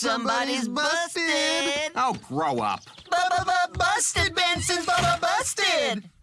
Somebody's busted. Oh, grow up. B -b -b busted, Benson's busted.